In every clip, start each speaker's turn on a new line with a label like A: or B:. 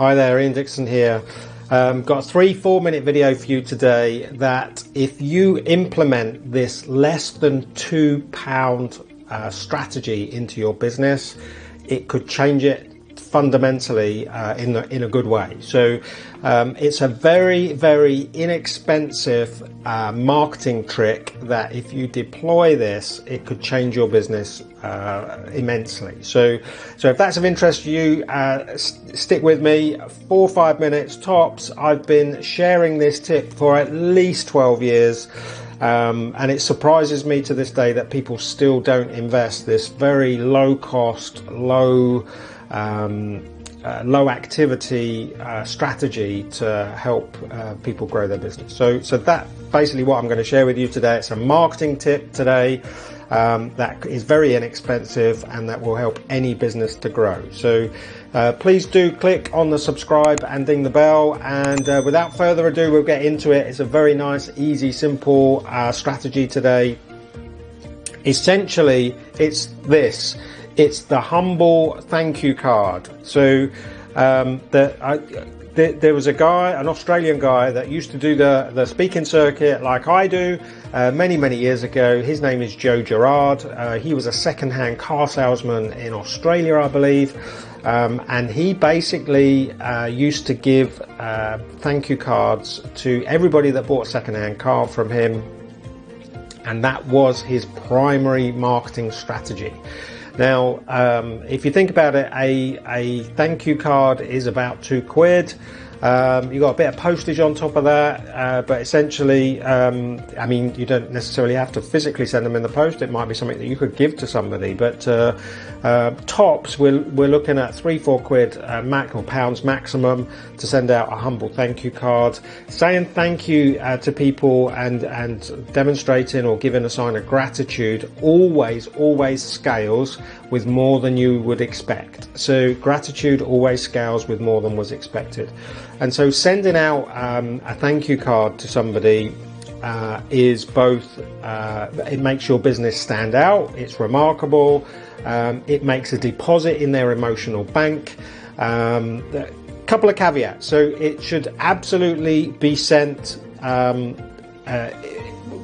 A: Hi there, Ian Dixon here. Um, got a three, four minute video for you today that if you implement this less than two pound uh, strategy into your business, it could change it fundamentally uh, in, the, in a good way. So um, it's a very, very inexpensive uh, marketing trick that if you deploy this, it could change your business uh, immensely. So, so if that's of interest to you, uh, stick with me. Four or five minutes tops. I've been sharing this tip for at least 12 years. Um, and it surprises me to this day that people still don't invest this very low cost, low um, uh, low activity uh, strategy to help uh, people grow their business. So, so that basically what I'm going to share with you today. It's a marketing tip today um, that is very inexpensive and that will help any business to grow. So, uh, please do click on the subscribe and ding the bell. And uh, without further ado, we'll get into it. It's a very nice, easy, simple uh, strategy today. Essentially, it's this it's the humble thank you card. So um, the, There was a guy, an Australian guy, that used to do the, the speaking circuit like I do uh, many, many years ago. His name is Joe Girard. Uh, he was a second-hand car salesman in Australia, I believe. Um, and he basically uh, used to give uh, thank you cards to everybody that bought a second-hand car from him. And that was his primary marketing strategy. Now, um, if you think about it, a, a thank you card is about two quid. Um, you got a bit of postage on top of that, uh, but essentially, um, I mean, you don't necessarily have to physically send them in the post. It might be something that you could give to somebody. But uh, uh, tops, we're, we're looking at three, four quid uh, max or pounds maximum to send out a humble thank you card, saying thank you uh, to people and and demonstrating or giving a sign of gratitude. Always, always scales with more than you would expect. So gratitude always scales with more than was expected. And so sending out um, a thank you card to somebody uh, is both, uh, it makes your business stand out, it's remarkable, um, it makes a deposit in their emotional bank. Um, a couple of caveats. So it should absolutely be sent um, uh,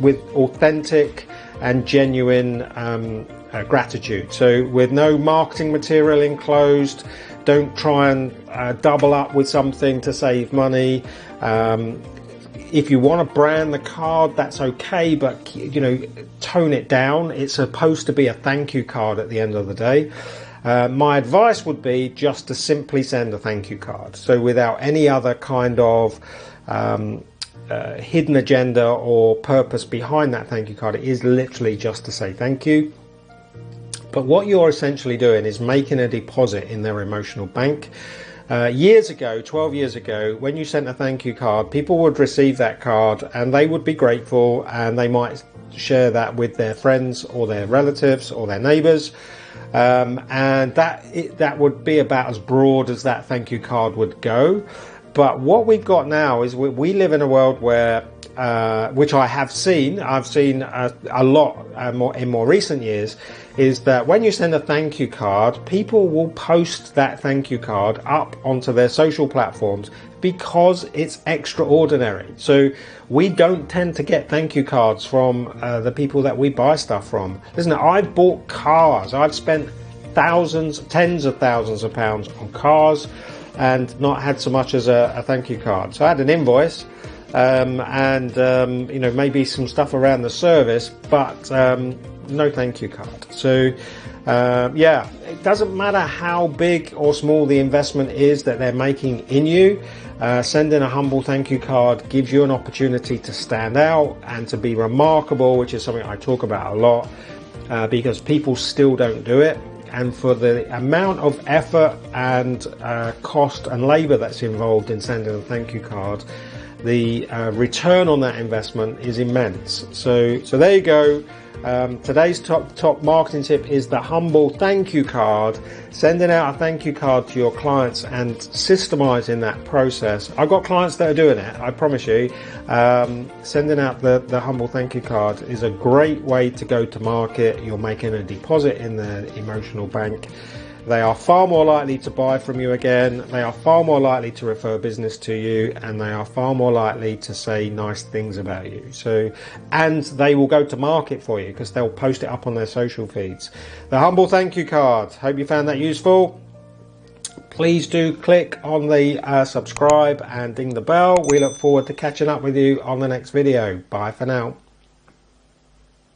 A: with authentic and genuine um, uh, gratitude. So with no marketing material enclosed, don't try and uh, double up with something to save money. Um, if you want to brand the card, that's okay, but you know, tone it down. It's supposed to be a thank you card at the end of the day. Uh, my advice would be just to simply send a thank you card. So without any other kind of um, uh, hidden agenda or purpose behind that thank you card, it is literally just to say thank you. But what you're essentially doing is making a deposit in their emotional bank. Uh, years ago, 12 years ago, when you sent a thank you card, people would receive that card and they would be grateful and they might share that with their friends or their relatives or their neighbors. Um, and that it, that would be about as broad as that thank you card would go. But what we've got now is we, we live in a world where uh, which I have seen, I've seen a, a lot uh, more in more recent years, is that when you send a thank you card, people will post that thank you card up onto their social platforms because it's extraordinary. So we don't tend to get thank you cards from uh, the people that we buy stuff from. Listen, I've bought cars, I've spent thousands, tens of thousands of pounds on cars and not had so much as a, a thank you card. So I had an invoice um, and um, you know maybe some stuff around the service, but um, no thank you card. So uh, yeah, it doesn't matter how big or small the investment is that they're making in you. Uh, sending a humble thank you card gives you an opportunity to stand out and to be remarkable, which is something I talk about a lot uh, because people still don't do it. And for the amount of effort and uh, cost and labor that's involved in sending a thank you card, the uh, return on that investment is immense. So, so there you go. Um, today's top top marketing tip is the humble thank you card. Sending out a thank you card to your clients and systemizing that process. I've got clients that are doing it. I promise you. Um, sending out the the humble thank you card is a great way to go to market. You're making a deposit in the emotional bank. They are far more likely to buy from you again. They are far more likely to refer business to you and they are far more likely to say nice things about you. So, and they will go to market for you because they'll post it up on their social feeds. The humble thank you card. Hope you found that useful. Please do click on the uh, subscribe and ding the bell. We look forward to catching up with you on the next video. Bye for now.